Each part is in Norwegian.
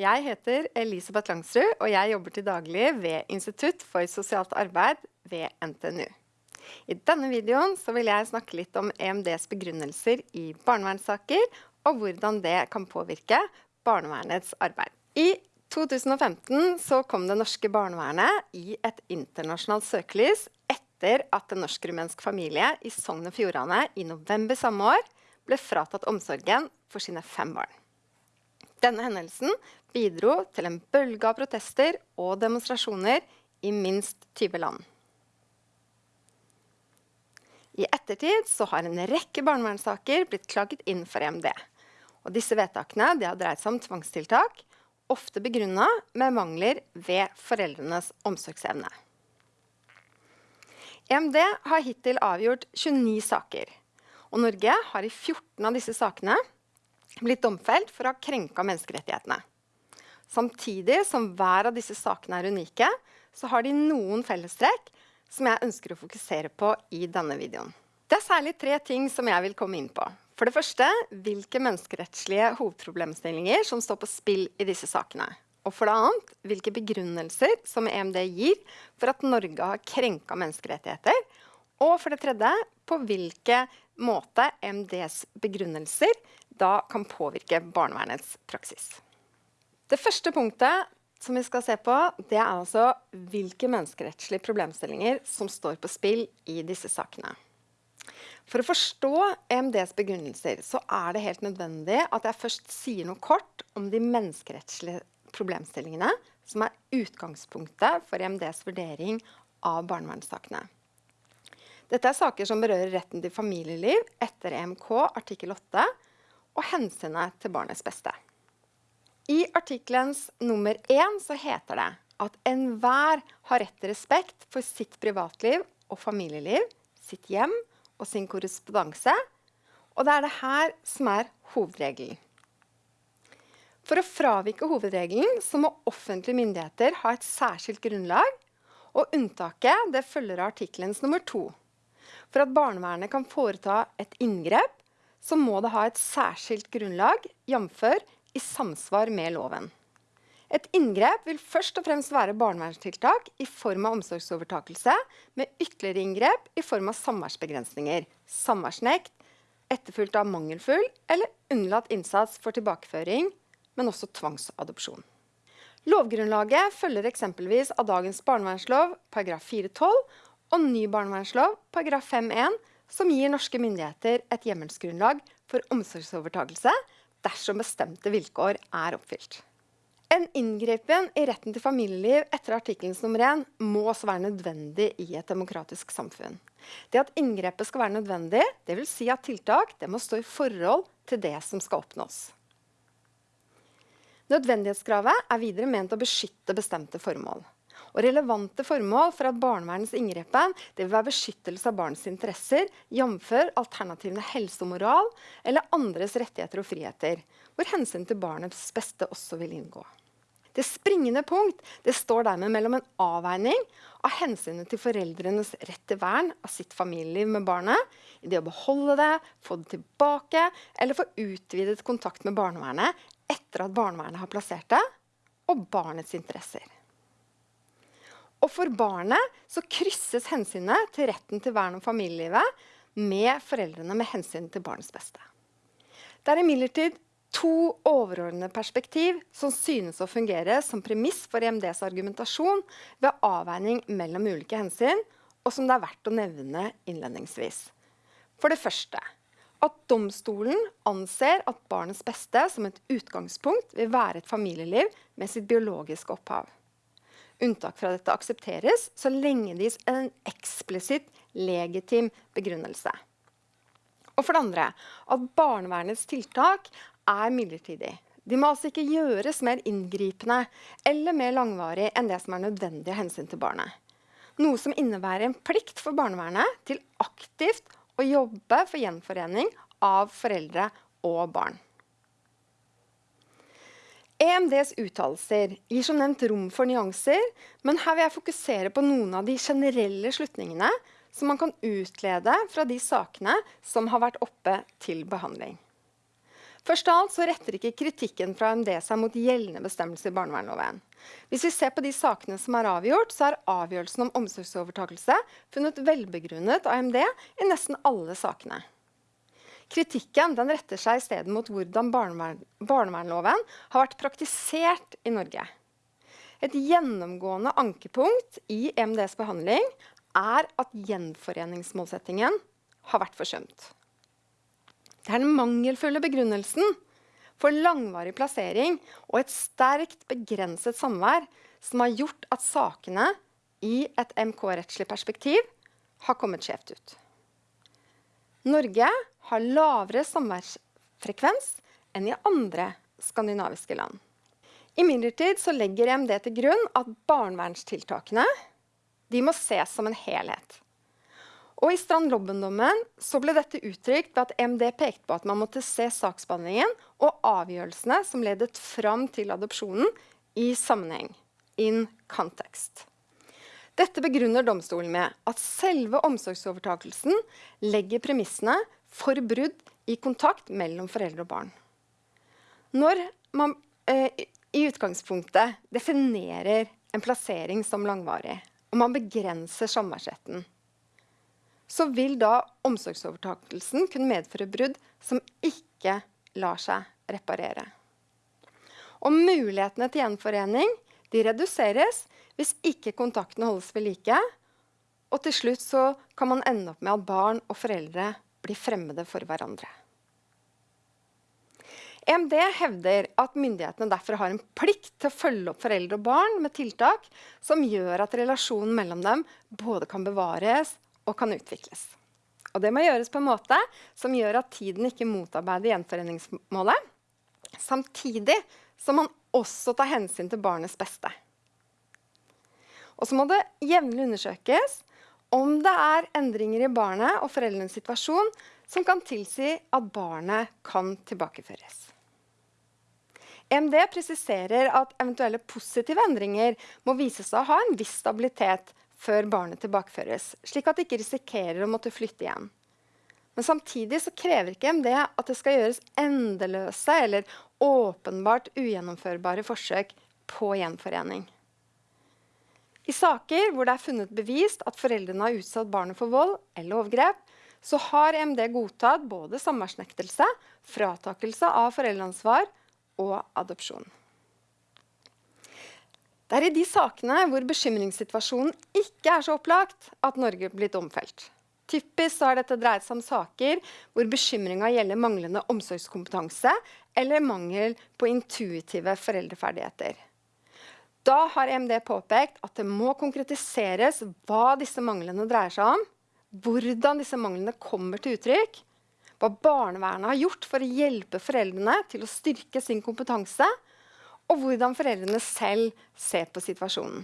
Jeg heter Elisabeth Langsrud, og jeg jobber til daglig ved Institutt for sosialt arbeid ved NTNU. I denne videoen vil jeg snakke litt om EMDs begrunnelser i barnevernssaker, og hvordan det kan påvirke barnevernets arbeid. I 2015 kom det norske barnevernet i et internasjonalt søkelys etter at en norsk-rumensk familie i Sogn og Fjordane i november samme år ble fratatt omsorgen for sine fem barn. Denne hendelsen bidro til en bølge av protester og demonstrasjoner i minst 20 land. I ettertid har en rekke barnevernssaker blitt klaget inn for EMD. Og disse vedtakene har dreid seg om tvangstiltak, ofte begrunnet med mangler ved foreldrenes omsorgsevne. EMD har hittil avgjort 29 saker, og Norge har i 14 av disse sakene blitt domfelt for å ha krenka menneskerettighetene. Samtidig som hver av disse sakene er unike, så har de noen fellestrekk som jeg ønsker å fokusere på i denne videoen. Det er særlig tre ting som jeg vil komme inn på. For det første, hvilke menneskerettslige hovedproblemstillinger som står på spill i disse sakene. Og for det annet, hvilke begrunnelser som EMD gir for at Norge har krenka menneskerettigheter. Og for det tredje, på hvilke måte EMDs begrunnelser da kan påvirke barnevernets praksis. Det første punktet som vi skal se på, det er altså hvilke menneskerettslige problemstillinger som står på spill i disse sakene. For å forstå EMDs begrunnelser så er det helt nødvendig at jeg først sier noe kort om de menneskerettslige problemstillingene som er utgangspunktet for EMDs vurdering av barnevernssakene. Dette er saker som berører retten til familieliv etter EMK artikkel 8 og hensynet til barnets beste. I artikkelens nummer 1 så heter det at enhver har rett til respekt for sitt privatliv og familieliv, sitt hjem og sin korrespondanse. Og det er det her som er hovedregelen. For å fravike hovedregelen så må offentlige myndigheter ha et særskilt grunnlag. Og unntaket det følger av artikkelens nummer 2. For at barnevernet kan foreta et inngrep, så må det ha et særskilt grunnlag, jf. i samsvar med loven. Et inngrep vil først og fremst være barnevernstiltak i form av omsorgsovertakelse, med ytterligere inngrep i form av samværsbegrensninger, samværsnekt, etterfulgt av mangelfull eller unnlatt innsats for tilbakeføring, men også tvangsadopsjon. Lovgrunnlaget følger eksempelvis av dagens barnevernslov paragraf 412 og ny barnevernslov paragraf 5-1 som gir norske myndigheter et hjemmelsgrunnlag for omsorgsovertakelse dersom bestemte vilkår er oppfylt. En inngripen i retten til familieliv etter artikkelens nummer 1 må også være nødvendig i et demokratisk samfunn. Det at inngrepet skal være nødvendig, vil si at tiltak må stå i forhold til det som skal oppnås. Nødvendighetskravet er videre ment å beskytte bestemte formål. Og relevante formål for at barnevernets inngripen vil være beskyttelse av barns interesser, jf. alternativene helse og moral, eller andres rettigheter og friheter, hvor hensyn til barnets beste også vil inngå. Det springende punkt det står dermed mellom en avveining av hensynet til foreldrenes rett til vern av sitt familieliv med barnet, i det å beholde det, få det tilbake, eller få utvidet kontakt med barnevernet etter at barnevernet har plassert det, og barnets interesser. Og for barnet så krysses hensynet til retten til vern om familielivet med foreldrene med hensyn til barnets beste. Det er imidlertid to overordnede perspektiv som synes å fungere som premiss for EMDs argumentasjon ved avveining mellom ulike hensyn, og som det er verdt å nevne innledningsvis. For det første at domstolen anser at barnets beste som et utgangspunkt vil være et familieliv med sitt biologiske opphav. Unntak fra dette aksepteres så lenge det gis en eksplisitt legitim begrunnelse. Og for det andre at barnevernets tiltak er midlertidig. De må altså ikke gjøres mer inngripende eller mer langvarig enn det som er nødvendig av hensyn til barnet. Noe som innebærer en plikt for barnevernet til aktivt å jobbe for gjenforening av foreldre og barn. EMDs uttalelser gir som nevnt rom for nyanser, men her vil jeg fokusere på noen av de generelle slutningene som man kan utlede fra de sakene som har vært oppe til behandling. Først av alt så retter ikke kritikken fra EMD seg mot gjeldende bestemmelser i barnevernloven. Hvis vi ser på de sakene som er avgjort, så er avgjørelsen om omsorgsovertakelse funnet velbegrunnet av EMD i nesten alle sakene. Kritikken retter seg i stedet mot hvordan barnevern, barnevernloven har vært praktisert i Norge. Et gjennomgående ankepunkt i EMDs behandling er at gjenforeningsmålsettingen har vært forsømt. Det er den mangelfulle begrunnelsen for langvarig plassering og et sterkt begrenset samvær som har gjort at sakene i et MK-rettslig perspektiv har kommet skjevt ut. Norge har lavere samværsfrekvens enn i andre skandinaviske land. Imidlertid legger EMD til grunn at barnevernstiltakene må ses som en helhet. Og I Strand-Lobben-dommen ble dette uttrykt ved at MD pekte på at man måtte se saksbehandlingen og avgjørelsene som ledet fram til adopsjonen, i sammenheng. In context. Dette begrunner domstolen med at selve omsorgsovertakelsen legger premissene for brudd i kontakt mellom foreldre og barn. Når man eh, i utgangspunktet definerer en plassering som langvarig, og man begrenser samværsretten, så vil da omsorgsovertakelsen kunne medføre brudd som ikke lar seg reparere. Og mulighetene til gjenforening de reduseres hvis ikke kontaktene holdes ved like. Og til slutt så kan man ende opp med at barn og foreldre blir fremmede for hverandre. EMD hevder at myndighetene derfor har en plikt til å følge opp foreldre og barn med tiltak som gjør at relasjonen mellom dem både kan bevares og kan utvikles. Og det må gjøres på en måte som gjør at tiden ikke motarbeider gjenforeningsmålet, samtidig som man også tar hensyn til barnets beste. Og så må det jevnlig undersøkes om det er endringer i barnet og foreldrenes situasjon som kan tilsi at barnet kan tilbakeføres. EMD presiserer at eventuelle positive endringer må vise seg å ha en viss stabilitet før barnet tilbakeføres, slik at de ikke risikerer å måtte flytte igjen. Men samtidig så krever ikke EMD at det skal gjøres endeløse eller åpenbart ugjennomførbare forsøk på gjenforening. I saker hvor det er funnet bevist at foreldrene har utsatt barnet for vold eller overgrep, så har EMD godtatt både samværsnektelse, fratakelse av foreldreansvar og adopsjon. Det er i de sakene hvor bekymringssituasjonen ikke er så opplagt, at Norge blir blitt omfelt. Typisk har dette dreid seg om saker hvor bekymringa gjelder manglende omsorgskompetanse eller mangel på intuitive foreldreferdigheter. Da har EMD påpekt at det må konkretiseres hva disse manglene dreier seg om, hvordan disse manglene kommer til uttrykk, hva barnevernet har gjort for å hjelpe foreldrene til å styrke sin kompetanse, og hvordan foreldrene selv ser på situasjonen.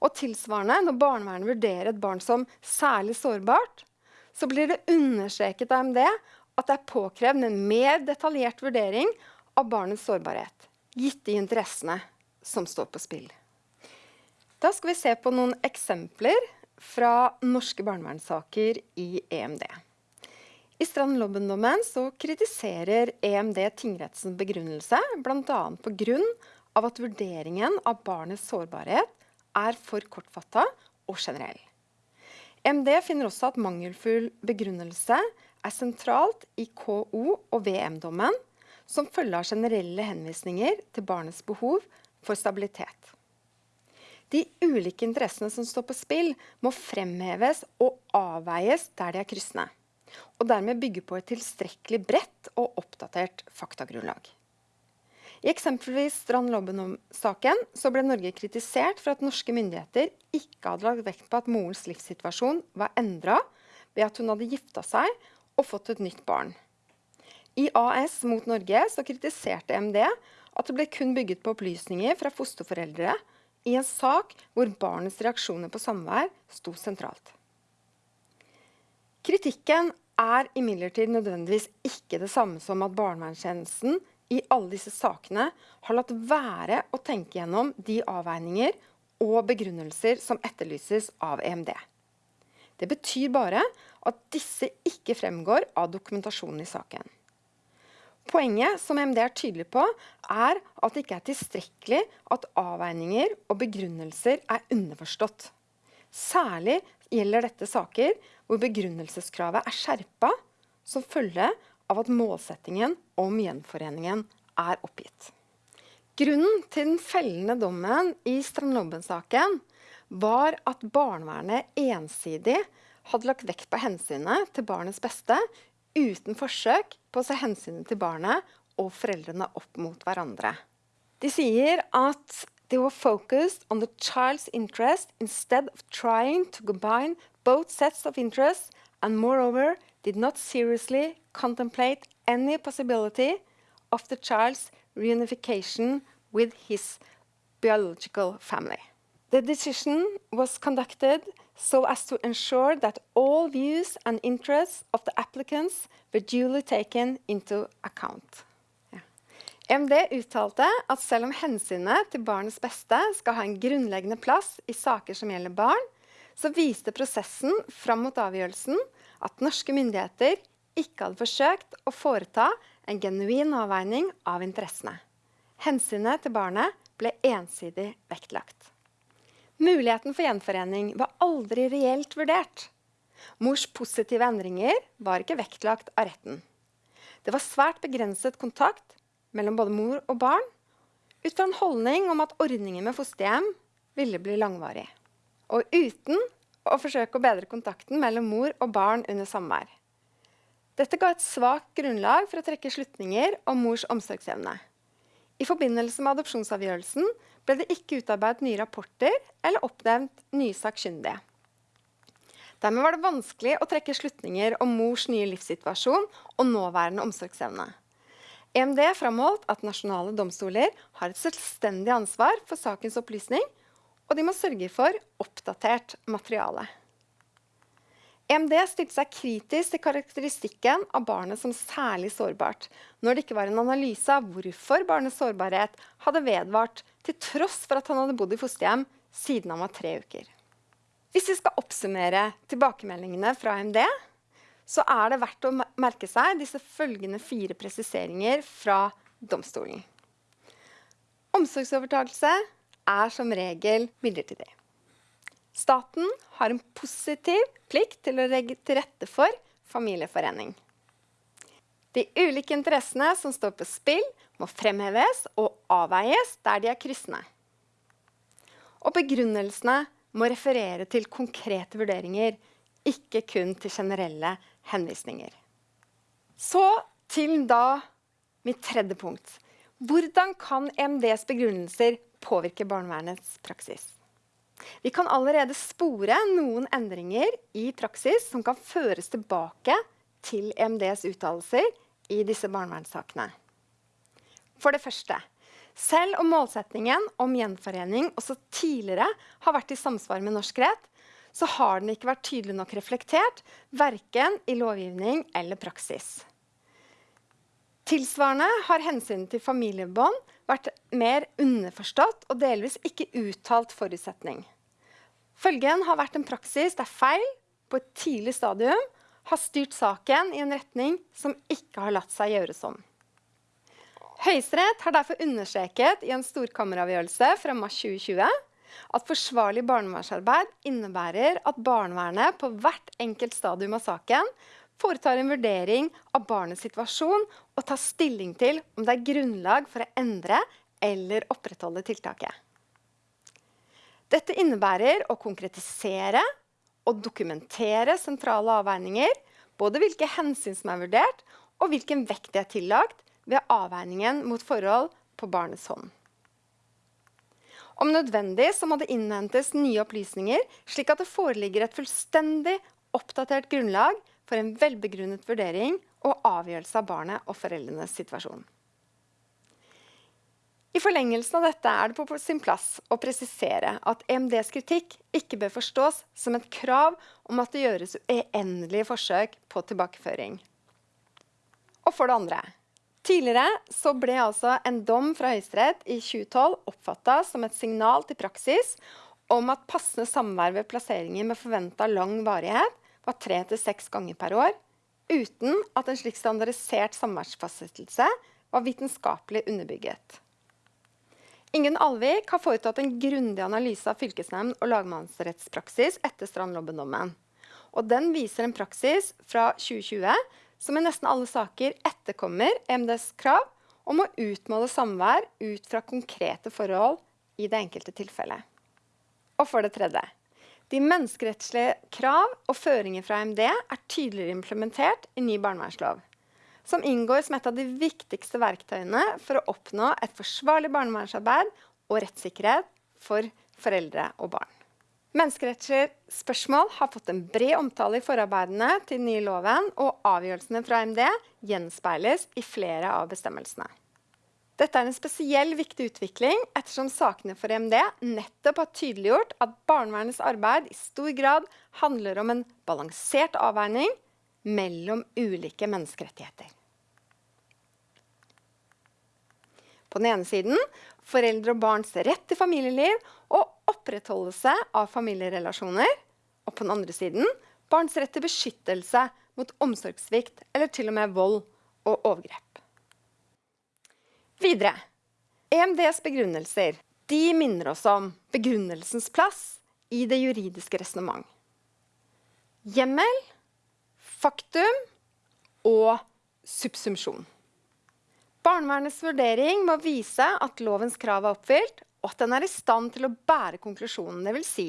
Og tilsvarende, når barnevernet vurderer et barn som særlig sårbart, så blir det understreket av MD at det er påkrevd en mer detaljert vurdering av barnets sårbarhet, gitt de interessene som står på spill. Da skal vi se på noen eksempler fra norske barnevernssaker i EMD. I Strand-Lobben-dommen kritiserer EMD tingrettsens begrunnelse bl.a. pga. at vurderingen av barnets sårbarhet er for kortfatta og generell. EMD finner også at mangelfull begrunnelse er sentralt i KO- og VM-dommen, som følge av generelle henvisninger til barnets behov for stabilitet. De ulike interessene som står på spill, må fremheves og avveies der de er kryssende og dermed bygge på et tilstrekkelig bredt og oppdatert faktagrunnlag. I eksempelvis Strand-Lobbenom-saken ble Norge kritisert for at norske myndigheter ikke hadde lagt vekt på at morens livssituasjon var endra ved at hun hadde gifta seg og fått et nytt barn. I AS mot Norge kritiserte MD at det ble kun bygget på opplysninger fra fosterforeldre i en sak hvor barnets reaksjoner på samvær sto sentralt. Kritikken er imidlertid nødvendigvis ikke det samme som at barnevernstjenesten i alle disse sakene har latt være å tenke gjennom de avveininger og begrunnelser som etterlyses av EMD. Det betyr bare at disse ikke fremgår av dokumentasjonen i saken. Poenget som MD er tydelig på, er at det ikke er tilstrekkelig at avveininger og begrunnelser er underforstått. Særlig gjelder dette saker hvor begrunnelseskravet er skjerpa som følge av at målsettingen om gjenforeningen er oppgitt. Grunnen til den fellende dommen i Strandlobben-saken var at barnevernet ensidig hadde lagt vekt på hensynet til barnets beste uten forsøk på å se hensynet til barnet og foreldrene opp mot hverandre. De sier at they were focused on the child's interest instead of trying to combine both sets of interests and moreover did not seriously contemplate any possibility of the child's reunification with his biological family. The decision was conducted so as to ensure that all views and interests of the applicants were duly taken into account. Ja. MD uttalte at selv om hensynet til barnets beste skal ha en grunnleggende plass i saker som gjelder barn, så viste prosessen fram mot avgjørelsen at norske myndigheter ikke hadde forsøkt å foreta en genuin avveining av interessene. Hensynet til barnet ble ensidig vektlagt. Muligheten for gjenforening var aldri reelt vurdert. Mors positive endringer var ikke vektlagt av retten. Det var svært begrenset kontakt mellom både mor og barn ut fra en holdning om at ordningen med fosterhjem ville bli langvarig. Og uten å forsøke å bedre kontakten mellom mor og barn under samvær. Dette ga et svakt grunnlag for å trekke slutninger om mors omsorgsevne. I forbindelse med adopsjonsavgjørelsen ble det ikke utarbeidet nye rapporter eller oppnevnt nye sakkyndige. Dermed var det vanskelig å trekke slutninger om mors nye livssituasjon og nåværende omsorgsevne. EMD framholdt at nasjonale domstoler har et selvstendig ansvar for sakens opplysning, og de må sørge for oppdatert materiale. EMD stilte seg kritisk til karakteristikken av barnet som særlig sårbart, når det ikke var en analyse av hvorfor barnets sårbarhet hadde vedvart til tross for at han hadde bodd i fosterhjem siden han var tre uker. Hvis vi skal oppsummere tilbakemeldingene fra AMD, så er det verdt å merke seg disse følgende fire presiseringer fra domstolen. Omsorgsovertakelse er som regel midlertidig. Staten har en positiv plikt til å legge til rette for familieforening. De ulike interessene som står på spill, må fremheves og avveies der de er kryssende. Og begrunnelsene må referere til konkrete vurderinger, ikke kun til generelle henvisninger. Så til da mitt tredje punkt. Hvordan kan EMDs begrunnelser påvirke barnevernets praksis? Vi kan allerede spore noen endringer i praksis som kan føres tilbake til EMDs uttalelser i disse barnevernssakene. For det første, selv om målsettingen om gjenforening også tidligere har vært i samsvar med norsk rett, så har den ikke vært tydelig nok reflektert, verken i lovgivning eller praksis. Tilsvarende har hensynet til familiebånd vært mer underforstått og delvis ikke uttalt forutsetning. Følgen har vært en praksis der feil på et tidlig stadium har styrt saken i en retning som ikke har latt seg gjøre sånn. Høyesterett har derfor understreket i en storkammeravgjørelse fra mars 2020 at forsvarlig barnevernsarbeid innebærer at barnevernet på hvert enkelt stadium av saken foretar en vurdering av barnets situasjon og tar stilling til om det er grunnlag for å endre eller opprettholde tiltaket. Dette innebærer å konkretisere og dokumentere sentrale avveininger, både hvilke hensyn som er vurdert, og hvilken vekt de er tillagt ved avveiningen mot forhold på barnets hånd. Om nødvendig så må det innhentes nye opplysninger, slik at det foreligger et fullstendig oppdatert grunnlag for en velbegrunnet vurdering og avgjørelse av barnet og foreldrenes situasjon. I forlengelsen av dette er det på sin plass å presisere at EMDs kritikk ikke bør forstås som et krav om at det gjøres uendelige forsøk på tilbakeføring. Og for det andre. Tidligere ble altså en dom fra Høyesterett i 2012 oppfatta som et signal til praksis om at passende samvær ved plasseringer med forventa lang varighet var tre til seks ganger per år, uten at en slik standardisert samværsfastsettelse var vitenskapelig underbygget. Ingunn Alvik har foretatt en grundig analyse av fylkesnemnd og lagmannsrettspraksis etter Strandlobben-dommen. Og den viser en praksis fra 2020 som i nesten alle saker etterkommer EMDs krav om å utmåle samvær ut fra konkrete forhold i det enkelte tilfellet. Og for det tredje de menneskerettslige krav og føringer fra EMD er tydeligere implementert i ny barnevernslov, som inngår som et av de viktigste verktøyene for å oppnå et forsvarlig barnevernsarbeid og rettssikkerhet for foreldre og barn. Menneskerettslige spørsmål har fått en bred omtale i forarbeidene til den nye loven, og avgjørelsene fra EMD gjenspeiles i flere av bestemmelsene. Dette er en spesiell viktig utvikling ettersom sakene for EMD nettopp har tydeliggjort at barnevernets arbeid i stor grad handler om en balansert avveining mellom ulike menneskerettigheter. På den ene siden foreldre og barns rett til familieliv og opprettholdelse av familierelasjoner. Og på den andre siden barns rett til beskyttelse mot omsorgssvikt eller til og med vold og overgrep. Videre. EMDs begrunnelser de minner oss om begrunnelsens plass i det juridiske resonnement. Hjemmel, faktum og subsumsjon. Barnevernets vurdering må vise at lovens krav er oppfylt, og at den er i stand til å bære konklusjonen. Dvs. Si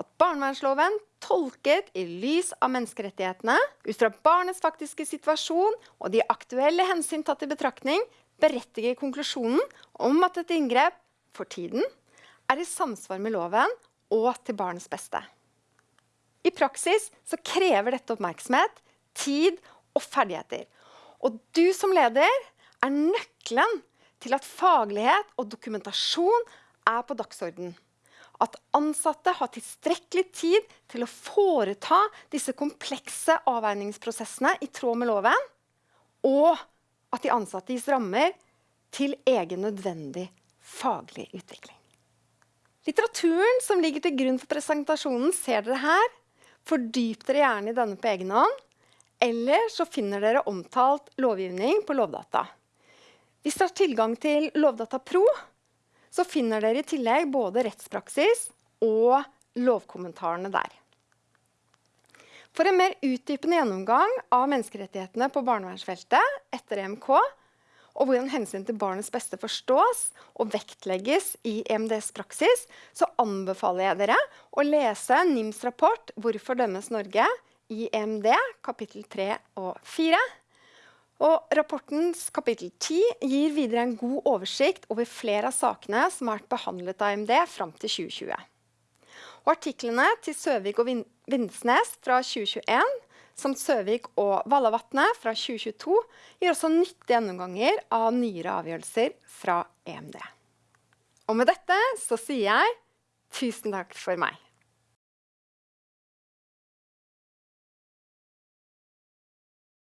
at barnevernsloven tolket i lys av menneskerettighetene ut fra barnets faktiske situasjon og de aktuelle hensyn tatt i betraktning, berettiger konklusjonen om at et inngrep for tiden er i samsvar med loven og til barnets beste. I praksis så krever dette oppmerksomhet, tid og ferdigheter. Og du som leder er nøkkelen til at faglighet og dokumentasjon er på dagsorden. At ansatte har tilstrekkelig tid til å foreta disse komplekse avveiningsprosessene i tråd med loven. Og at de ansatte gis rammer til egen nødvendig faglig utvikling. Litteraturen som ligger til grunn for presentasjonen, ser dere her. Fordyp dere gjerne i denne på egen hånd. Eller så finner dere omtalt lovgivning på Lovdata. Hvis dere har tilgang til Lovdata Pro, så finner dere i tillegg både rettspraksis og lovkommentarene der. For en mer utdypende gjennomgang av menneskerettighetene på barnevernsfeltet etter EMK, og hvordan hensyn til barnets beste forstås og vektlegges i EMDs praksis, så anbefaler jeg dere å lese NIMs rapport 'Hvorfor dømmes Norge?' I EMD, kapittel 3 og 4. Og rapportens kapittel 10 gir videre en god oversikt over flere av sakene som har vært behandlet av EMD fram til 2020. Og artiklene til Søvik og Vindsnes fra 2021 samt Søvik og Vallavatnet fra 2022 gir også nyttige gjennomganger av nyere avgjørelser fra EMD. Og med dette så sier jeg tusen takk for meg.